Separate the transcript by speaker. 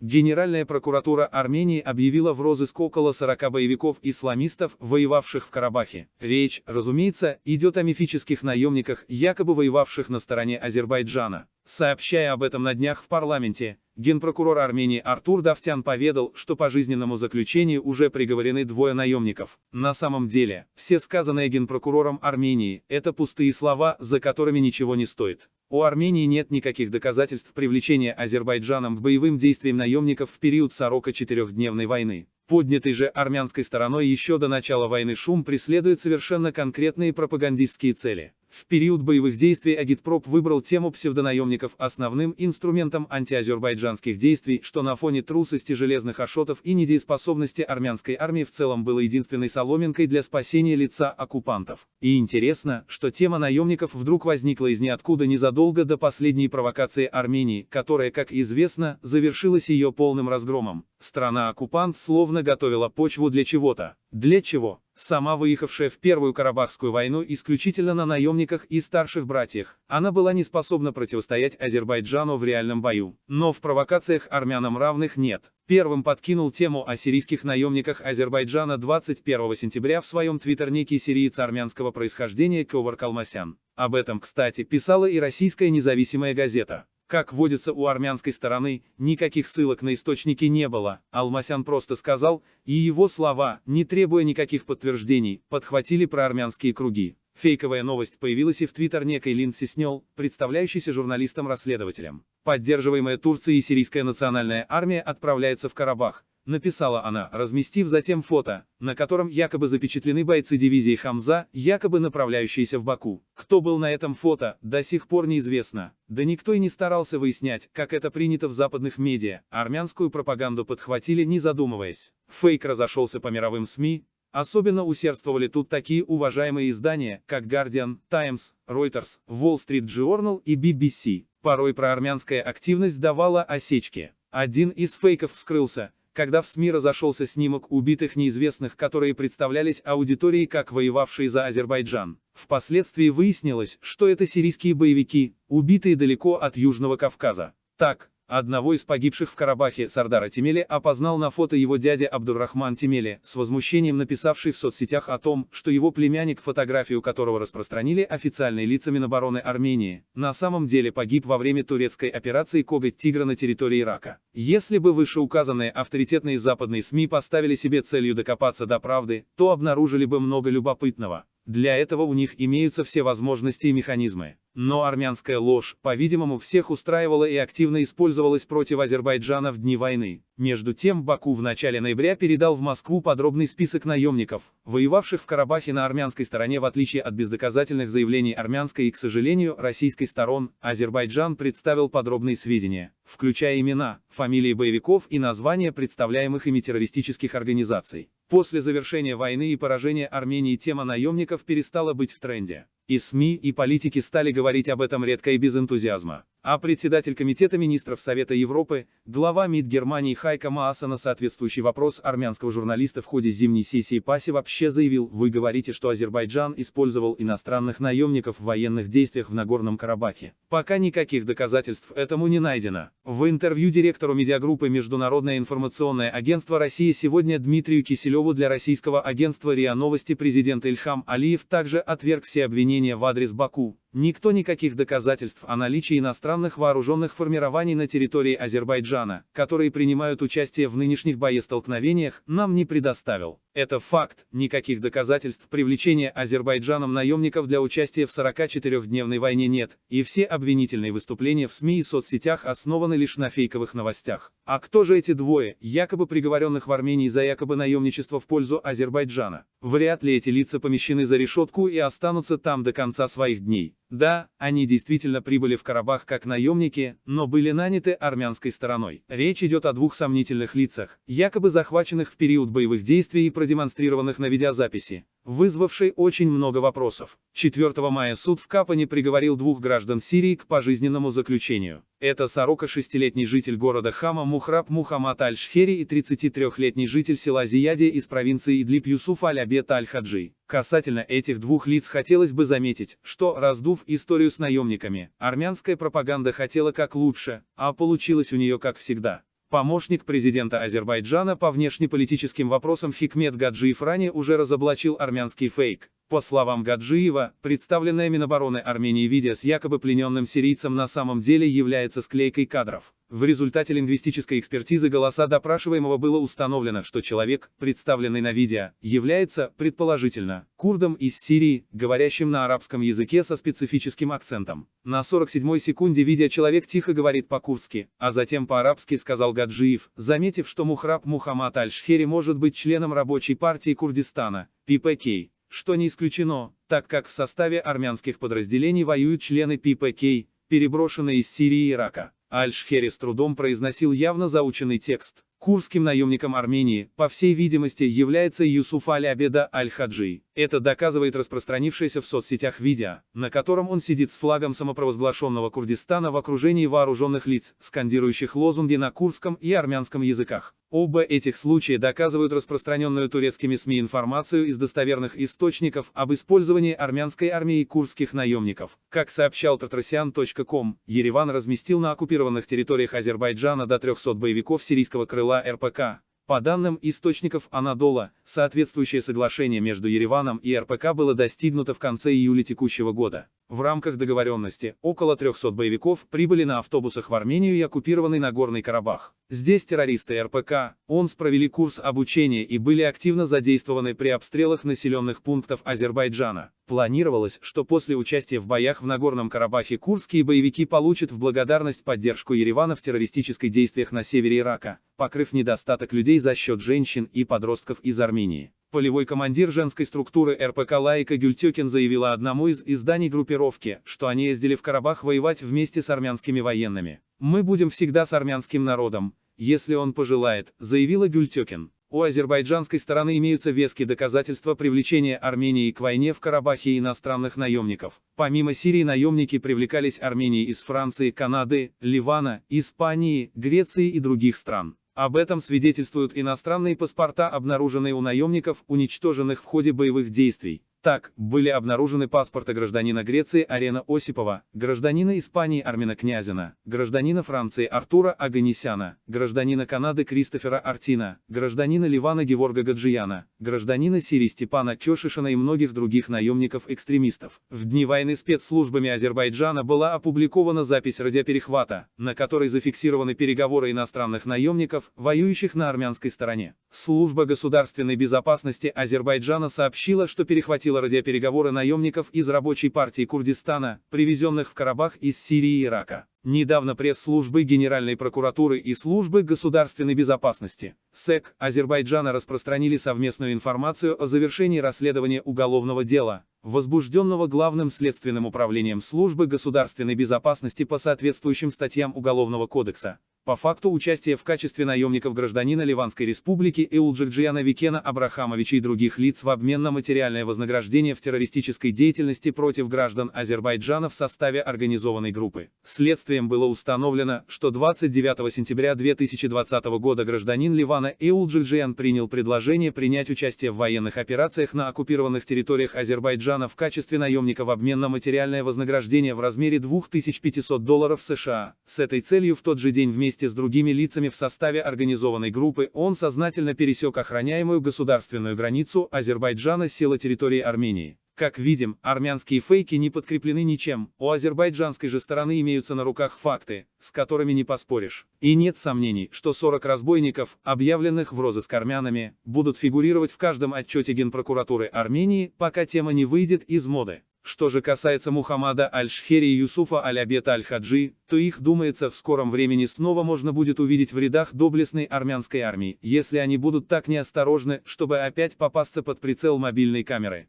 Speaker 1: Генеральная прокуратура Армении объявила в розыск около 40 боевиков-исламистов, воевавших в Карабахе. Речь, разумеется, идет о мифических наемниках, якобы воевавших на стороне Азербайджана. Сообщая об этом на днях в парламенте, генпрокурор Армении Артур Давтян поведал, что по жизненному заключению уже приговорены двое наемников. На самом деле, все сказанное генпрокурором Армении – это пустые слова, за которыми ничего не стоит. У Армении нет никаких доказательств привлечения Азербайджаном к боевым действиям наемников в период 44-дневной войны. Поднятый же армянской стороной еще до начала войны шум преследует совершенно конкретные пропагандистские цели. В период боевых действий Агитпроп выбрал тему псевдонаемников основным инструментом антиазербайджанских действий, что на фоне трусости железных ашотов и недееспособности армянской армии в целом было единственной соломинкой для спасения лица оккупантов. И интересно, что тема наемников вдруг возникла из ниоткуда незадолго до последней провокации Армении, которая, как известно, завершилась ее полным разгромом. Страна-оккупант словно готовила почву для чего-то. Для чего? Сама выехавшая в Первую Карабахскую войну исключительно на наемниках и старших братьях, она была не способна противостоять Азербайджану в реальном бою. Но в провокациях армянам равных нет. Первым подкинул тему о сирийских наемниках Азербайджана 21 сентября в своем твиттер некий сириец армянского происхождения Ковар Калмасян. Об этом, кстати, писала и российская независимая газета. Как водится у армянской стороны, никаких ссылок на источники не было, Алмасян просто сказал, и его слова, не требуя никаких подтверждений, подхватили проармянские круги. Фейковая новость появилась и в твиттер некой Линдси Снел, представляющейся журналистом-расследователем. Поддерживаемая Турцией и сирийская национальная армия отправляется в Карабах, написала она, разместив затем фото, на котором якобы запечатлены бойцы дивизии Хамза, якобы направляющиеся в Баку. Кто был на этом фото, до сих пор неизвестно. Да никто и не старался выяснять, как это принято в западных медиа, армянскую пропаганду подхватили не задумываясь. Фейк разошелся по мировым СМИ, Особенно усердствовали тут такие уважаемые издания, как Guardian, Times, Reuters, Wall Street Journal и BBC. Порой проармянская активность давала осечки. Один из фейков вскрылся, когда в СМИ разошелся снимок убитых неизвестных, которые представлялись аудиторией как воевавшие за Азербайджан. Впоследствии выяснилось, что это сирийские боевики, убитые далеко от Южного Кавказа. Так, Одного из погибших в Карабахе Сардара Тимели опознал на фото его дядя Абдуррахман Тимели, с возмущением написавший в соцсетях о том, что его племянник, фотографию которого распространили официальные лица Минобороны Армении, на самом деле погиб во время турецкой операции «Коготь тигра» на территории Ирака. Если бы вышеуказанные авторитетные западные СМИ поставили себе целью докопаться до правды, то обнаружили бы много любопытного. Для этого у них имеются все возможности и механизмы. Но армянская ложь, по-видимому, всех устраивала и активно использовалась против Азербайджана в дни войны. Между тем, Баку в начале ноября передал в Москву подробный список наемников, воевавших в Карабахе на армянской стороне в отличие от бездоказательных заявлений армянской и, к сожалению, российской сторон, Азербайджан представил подробные сведения, включая имена, фамилии боевиков и названия представляемых ими террористических организаций. После завершения войны и поражения Армении тема наемников перестала быть в тренде. И СМИ, и политики стали говорить об этом редко и без энтузиазма. А председатель Комитета министров Совета Европы, глава МИД Германии Хайка Мааса на соответствующий вопрос армянского журналиста в ходе зимней сессии ПАСИ вообще заявил, вы говорите, что Азербайджан использовал иностранных наемников в военных действиях в Нагорном Карабахе. Пока никаких доказательств этому не найдено. В интервью директору медиагруппы Международное информационное агентство России сегодня Дмитрию Киселеву для российского агентства РИА Новости президент Ильхам Алиев также отверг все обвинения в адрес Баку. Никто никаких доказательств о наличии иностранных вооруженных формирований на территории Азербайджана, которые принимают участие в нынешних боестолкновениях, нам не предоставил. Это факт, никаких доказательств привлечения Азербайджаном наемников для участия в 44-дневной войне нет, и все обвинительные выступления в СМИ и соцсетях основаны лишь на фейковых новостях. А кто же эти двое, якобы приговоренных в Армении за якобы наемничество в пользу Азербайджана? Вряд ли эти лица помещены за решетку и останутся там до конца своих дней. Да, они действительно прибыли в Карабах как наемники, но были наняты армянской стороной. Речь идет о двух сомнительных лицах, якобы захваченных в период боевых действий и продемонстрированных на видеозаписи, вызвавшей очень много вопросов. 4 мая суд в Капане приговорил двух граждан Сирии к пожизненному заключению. Это 46-летний житель города Хама Мухраб Мухаммад Аль-Шхери и 33-летний житель села Зияде из провинции Идлиб Юсуф Аль-Абет Аль-Хаджи. Касательно этих двух лиц хотелось бы заметить, что, раздув историю с наемниками, армянская пропаганда хотела как лучше, а получилось у нее как всегда. Помощник президента Азербайджана по внешнеполитическим вопросам Хикмет Гаджиев ранее уже разоблачил армянский фейк. По словам Гаджиева, представленное Минобороны Армении видео с якобы плененным сирийцем на самом деле является склейкой кадров. В результате лингвистической экспертизы голоса допрашиваемого было установлено, что человек, представленный на видео, является, предположительно, курдом из Сирии, говорящим на арабском языке со специфическим акцентом. На 47-й секунде видео человек тихо говорит по-курдски, а затем по-арабски сказал Гаджиев, заметив, что Мухраб Мухаммад Аль-Шхери может быть членом рабочей партии Курдистана, ППК что не исключено, так как в составе армянских подразделений воюют члены ППК, переброшенные из Сирии и Ирака. Аль-Шхери с трудом произносил явно заученный текст. Курским наемником Армении, по всей видимости, является Юсуф Аль-Абеда Аль-Хаджи. Это доказывает распространившееся в соцсетях видео, на котором он сидит с флагом самопровозглашенного Курдистана в окружении вооруженных лиц, скандирующих лозунги на курдском и армянском языках. Оба этих случая доказывают распространенную турецкими СМИ информацию из достоверных источников об использовании армянской армией курдских наемников. Как сообщал Tatrasian.com, Ереван разместил на оккупированных территориях Азербайджана до 300 боевиков сирийского крыла РПК, по данным источников Анадола, соответствующее соглашение между Ереваном и РПК было достигнуто в конце июля текущего года. В рамках договоренности, около 300 боевиков прибыли на автобусах в Армению и оккупированный Нагорный Карабах. Здесь террористы РПК, ОНС провели курс обучения и были активно задействованы при обстрелах населенных пунктов Азербайджана. Планировалось, что после участия в боях в Нагорном Карабахе курдские боевики получат в благодарность поддержку Еревана в террористических действиях на севере Ирака, покрыв недостаток людей за счет женщин и подростков из Армении. Полевой командир женской структуры РПК Лайка Гюльтекин заявила одному из изданий группировки, что они ездили в Карабах воевать вместе с армянскими военными. «Мы будем всегда с армянским народом, если он пожелает», заявила Гюльтекин. У азербайджанской стороны имеются веские доказательства привлечения Армении к войне в Карабахе иностранных наемников. Помимо Сирии наемники привлекались Арменией из Франции, Канады, Ливана, Испании, Греции и других стран. Об этом свидетельствуют иностранные паспорта, обнаруженные у наемников, уничтоженных в ходе боевых действий. Так, были обнаружены паспорты гражданина Греции Арена Осипова, гражданина Испании Армина Князина, гражданина Франции Артура Аганисяна, гражданина Канады Кристофера Артина, гражданина Ливана Геворга Гаджияна, гражданина Сирии Степана Кешишина и многих других наемников-экстремистов. В дни войны спецслужбами Азербайджана была опубликована запись радиоперехвата, на которой зафиксированы переговоры иностранных наемников, воюющих на армянской стороне. Служба государственной безопасности Азербайджана сообщила, что перехватила проводила радиопереговоры наемников из рабочей партии Курдистана, привезенных в Карабах из Сирии и Ирака. Недавно пресс-службы Генеральной прокуратуры и службы государственной безопасности СЭК Азербайджана распространили совместную информацию о завершении расследования уголовного дела, возбужденного Главным следственным управлением службы государственной безопасности по соответствующим статьям Уголовного кодекса по факту участия в качестве наемников гражданина Ливанской республики Эулджикджиана Викена Абрахамовича и других лиц в обмен на материальное вознаграждение в террористической деятельности против граждан Азербайджана в составе организованной группы. Следствием было установлено, что 29 сентября 2020 года гражданин Ливана Эулджикджиан принял предложение принять участие в военных операциях на оккупированных территориях Азербайджана в качестве наемника в обмен на материальное вознаграждение в размере 2500 долларов США. С этой целью в тот же день вместе вместе с другими лицами в составе организованной группы, он сознательно пересек охраняемую государственную границу Азербайджана с села территории Армении. Как видим, армянские фейки не подкреплены ничем, у азербайджанской же стороны имеются на руках факты, с которыми не поспоришь. И нет сомнений, что 40 разбойников, объявленных в розыск армянами, будут фигурировать в каждом отчете Генпрокуратуры Армении, пока тема не выйдет из моды. Что же касается Мухаммада Аль-Шхери и Юсуфа Аль-Абета Аль-Хаджи, то их, думается, в скором времени снова можно будет увидеть в рядах доблестной армянской армии, если они будут так неосторожны, чтобы опять попасться под прицел мобильной камеры.